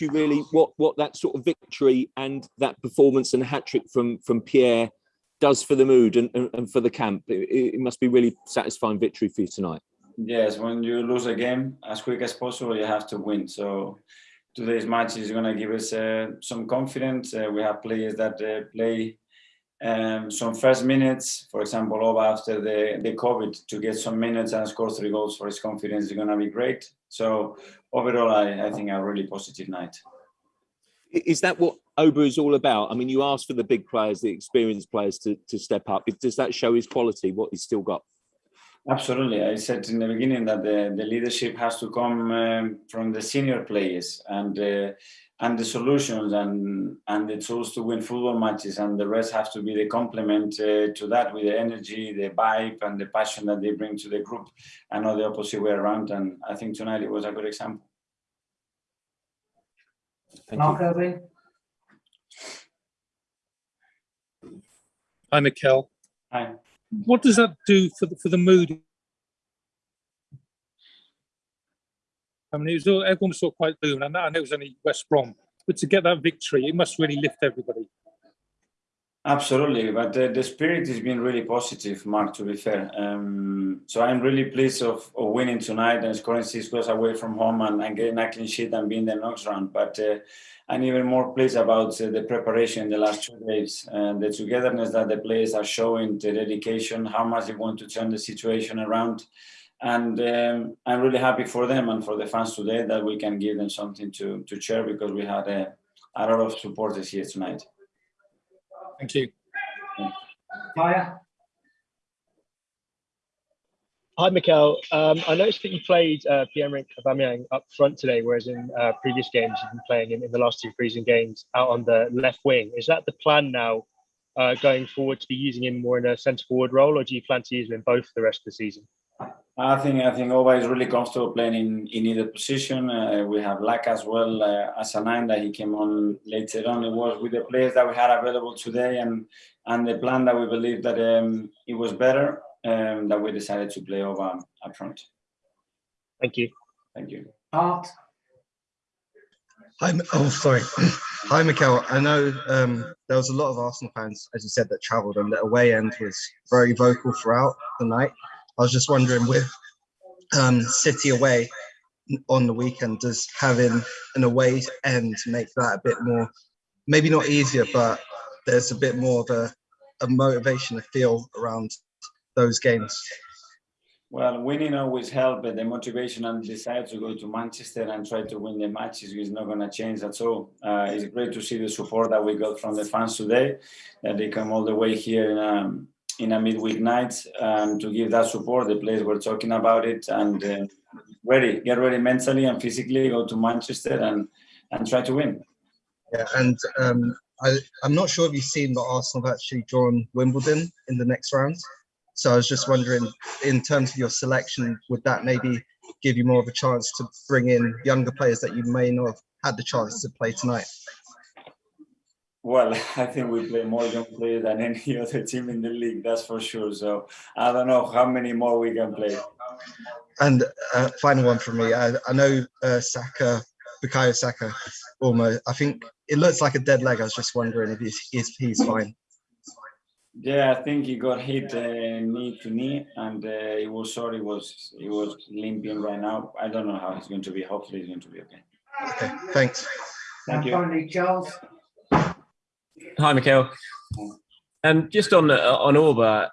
you really what what that sort of victory and that performance and hat trick from from Pierre does for the mood and, and, and for the camp? It, it must be really satisfying victory for you tonight. Yes, when you lose a game as quick as possible, you have to win. So today's match is going to give us uh, some confidence. Uh, we have players that uh, play um, some first minutes, for example, Auba after the, the COVID, to get some minutes and score three goals for his confidence is going to be great. So overall, I, I think a really positive night. Is that what Auba is all about? I mean, you asked for the big players, the experienced players to, to step up. Does that show his quality, what he's still got? Absolutely. I said in the beginning that the, the leadership has to come um, from the senior players and uh, and the solutions and and the tools to win football matches and the rest have to be the complement uh, to that with the energy, the vibe and the passion that they bring to the group and not the opposite way around. And I think tonight it was a good example. Thank Mark you. Irving. Hi, Mikel. Hi what does that do for the, for the mood? I mean, it was all, everyone was all quite boom, and I know it was only West Brom, but to get that victory, it must really lift everybody. Absolutely, but the, the spirit has been really positive, Mark, to be fair. Um, so I'm really pleased of, of, winning tonight and scoring six goals away from home and, and getting a clean sheet and being the next round. But uh, I'm even more pleased about uh, the preparation in the last two days and the togetherness that the players are showing, the dedication, how much they want to turn the situation around. And um, I'm really happy for them and for the fans today that we can give them something to, to share because we had a, a lot of supporters here tonight. Thank you. Hiya. Hi, Mikel. Um, I noticed that you played uh, Pierre-Emerick Aubameyang up front today, whereas in uh, previous games you've been playing in, in, the last two freezing games out on the left wing. Is that the plan now uh, going forward to be using him more in a centre forward role, or do you plan to use him in both for the rest of the season? I think I think Auba is really comfortable playing in, in either position. Uh, we have Laca as well uh, as a nine that he came on later on. It was with the players that we had available today and and the plan that we believe that um, it was better um, that we decided to play Auba up front. Thank you. Thank you. Art. Hi, oh sorry. Hi, Mikel. I know um, there was a lot of Arsenal fans, as you said, that travelled, and the away end was very vocal throughout the night. I was just wondering with um, City away on the weekend, does having an away end make that a bit more, maybe not easier, but there's a bit more of a, a motivation to feel around those games? Well, winning always helps, but the motivation and desire to go to Manchester and try to win the matches is not going to change at all. Uh, it's great to see the support that we got from the fans today, that they come all the way here in, um, in a midweek night um, to give that support. The players were talking about it and uh, ready, get ready mentally and physically, go to Manchester and, and try to win. Yeah, and um, I, am not sure if you've seen that Arsenal have actually drawn Wimbledon in the next round. So I was just wondering, in terms of your selection, would that maybe give you more of a chance to bring in younger players that you may not have had the chance to play tonight? Well, I think we play more young players than any other team in the league, that's for sure. So I don't know how many more we can play. And uh, final one for me. I, I know uh, Saka, Bukayo Saka, almost. I think it looks like a dead leg. I was just wondering if he's if he's fine. Yeah, I think he got hit uh, knee to knee, and uh, he was sorry. He was he was limping right now. I don't know how he's going to be. Hopefully, he's going to be okay. Okay, thanks. Thank and you. finally, Charles. Hi, Mikel. Um, just on uh, on Auba,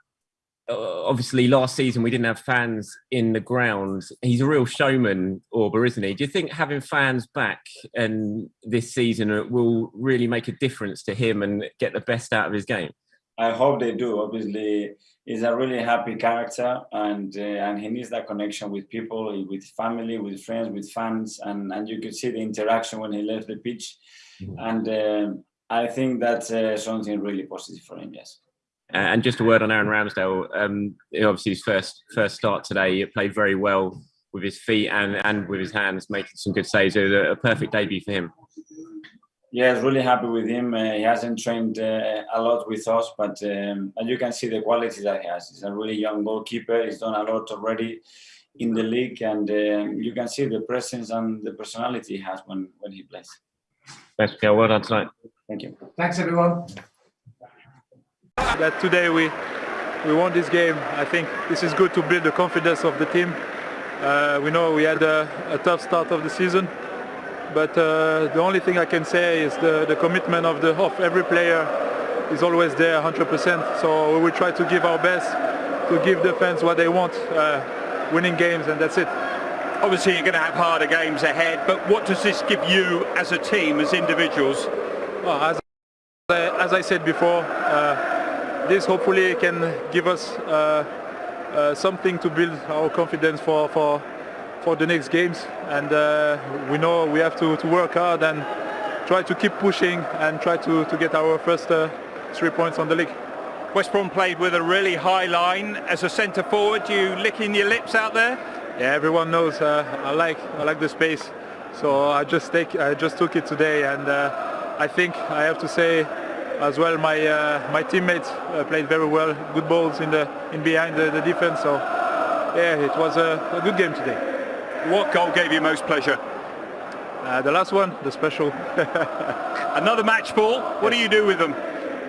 uh, obviously last season we didn't have fans in the ground. He's a real showman, Auba, isn't he? Do you think having fans back and this season will really make a difference to him and get the best out of his game? I hope they do. Obviously, he's a really happy character, and uh, and he needs that connection with people, with family, with friends, with fans, and and you could see the interaction when he left the pitch, mm -hmm. and. Uh, I think that's uh, something really positive for him. Yes. And just a word on Aaron Ramsdale. Um, obviously, his first first start today, he played very well with his feet and and with his hands, making some good saves. It was a, perfect debut for him. Yeah, really happy with him. Uh, he hasn't trained uh, a lot with us, but um, and you can see the quality that he has. He's a really young goalkeeper. He's done a lot already in the league, and um, you can see the presence and the personality he has when when he plays. Thanks, Mikel. Well done tonight. Thank you. Thanks, everyone. that today we we won this game. I think this is good to build the confidence of the team. Uh, we know we had a, a, tough start of the season, but uh, the only thing I can say is the, the commitment of the of every player is always there 100%. So we will try to give our best to give the fans what they want, uh, winning games, and that's it. Obviously, you're going to have harder games ahead, but what does this give you as a team, as individuals? Well, as, as I said before, this hopefully can give us uh, uh, something to build our confidence for for for the next games and uh, we know we have to, to work hard and try to keep pushing and try to, to get our first uh, three points on the league. West Brom played with a really high line as a centre forward. You licking your lips out there? Yeah, everyone knows uh, I like I like the space, so I just take I just took it today, and uh, I think I have to say as well my uh, my teammates uh, played very well. Good balls in the in behind the, the defense. So yeah it was a, a, good game today. What goal gave you most pleasure? Uh, the last one the special. Another match ball what do you do with them?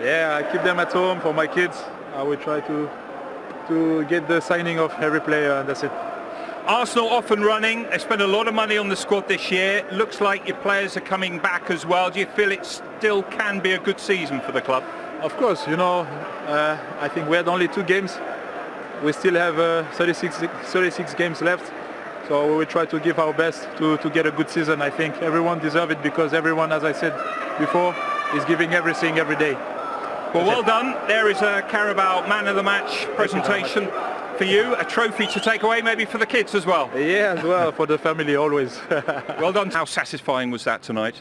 Yeah I keep them at home for my kids. I will try to to get the signing of every player and that's it Arsenal off and running. They spent a lot of money on the squad this year. Looks like your players are coming back as well. Do you feel it still can be a good season for the club? Of course, you know, uh, I think we had only two games. We still have uh, 36, 36 games left. So we will try to give our best to, to get a good season. I think everyone deserves it because everyone, as I said before, is giving everything every day. Well, well done. There is a Carabao Man of the Match presentation for you, a trophy to take away maybe for the kids as well. Yeah, as well, for the family always. well done. How satisfying was that tonight?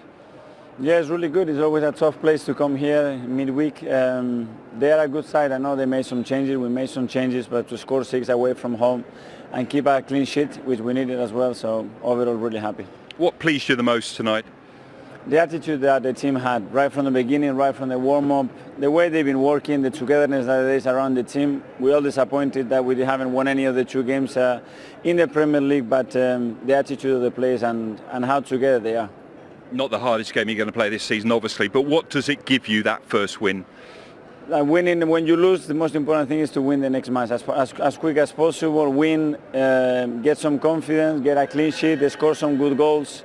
Yeah, it's really good. It's always a tough place to come here midweek. Um, they are a good side. I know they made some changes. We made some changes, but to score six away from home and keep a clean sheet, which we needed as well. So overall, really happy. What pleased you the most tonight? The attitude that the team had right from the beginning, right from the warm-up, the way they've been working, the togetherness that is around the team. We're all disappointed that we haven't won any of the two games uh, in the Premier League, but um, the attitude of the players and, and how together they are. Not the hardest game you're going to play this season, obviously, but what does it give you, that first win? Uh, winning, when you lose, the most important thing is to win the next match as, as, as quick as possible, win, uh, get some confidence, get a clean sheet, score some good goals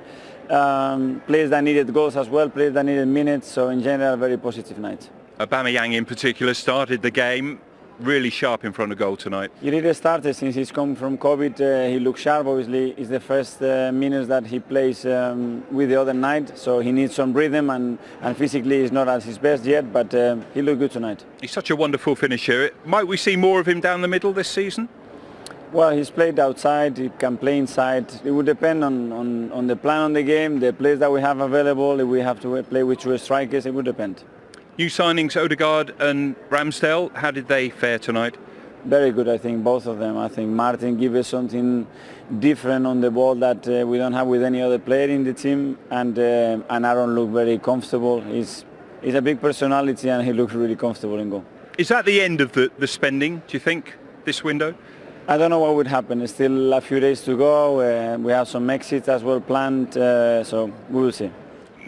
um, players that needed goals as well, players that needed minutes. So in general, very positive night. Aubameyang in particular started the game really sharp in front of goal tonight. He really started since he's come from COVID. Uh, he looks sharp. Obviously, it's the first uh, minutes that he plays um, with the other night, so he needs some rhythm and, and physically he's not at his best yet, but uh, he looked good tonight. He's such a wonderful finisher. Might we see more of him down the middle this season? Well, he's played outside, he can play inside. It would depend on, on, on the plan on the game, the players that we have available. If we have to play with two strikers, it would depend. New signings, Odegaard and Ramsdale, how did they fare tonight? Very good, I think, both of them. I think Martin gives us something different on the ball that uh, we don't have with any other player in the team. And, uh, and Aaron looked very comfortable. He's, he's a big personality and he looks really comfortable in goal. Is that the end of the, the spending, do you think, this window? I don't know what would happen. It's still a few days to go. Uh, we have some exits as well planned, uh, so we will see.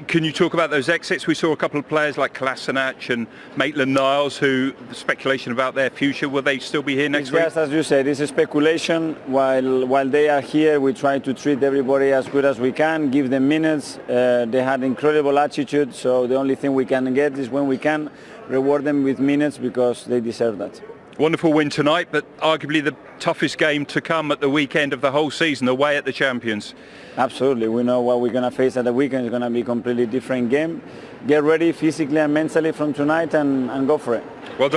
Can you talk about those exits? We saw a couple of players like Kolasinac and Maitland-Niles who speculation about their future. Will they still be here next it's week? Yes, as you said, it's a speculation. While while they are here, we try to treat everybody as good as we can, give them minutes. Uh, they had incredible attitude, so the only thing we can get is when we can reward them with minutes because they deserve that. Wonderful win tonight, but arguably the toughest game to come at the weekend of the whole season, away at the champions. Absolutely. We know what we're going to face at the weekend is going to be a completely different game. Get ready physically and mentally from tonight and, and go for it. Well done.